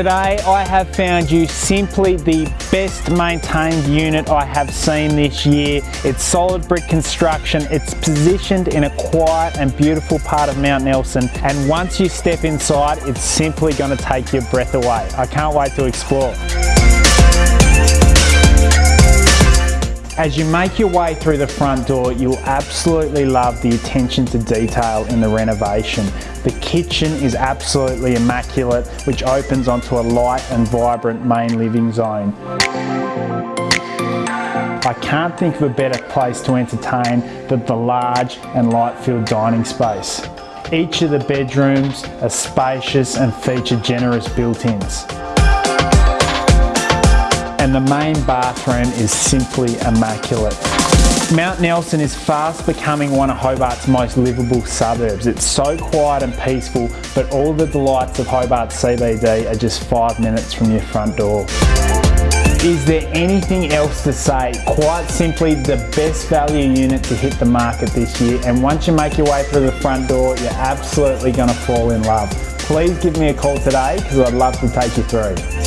Today I have found you simply the best maintained unit I have seen this year. It's solid brick construction, it's positioned in a quiet and beautiful part of Mount Nelson and once you step inside it's simply going to take your breath away. I can't wait to explore. As you make your way through the front door, you'll absolutely love the attention to detail in the renovation. The kitchen is absolutely immaculate, which opens onto a light and vibrant main living zone. I can't think of a better place to entertain than the large and light-filled dining space. Each of the bedrooms are spacious and feature generous built-ins and the main bathroom is simply immaculate. Mount Nelson is fast becoming one of Hobart's most livable suburbs. It's so quiet and peaceful, but all the delights of Hobart CBD are just five minutes from your front door. Is there anything else to say? Quite simply the best value unit to hit the market this year and once you make your way through the front door you're absolutely going to fall in love. Please give me a call today because I'd love to take you through.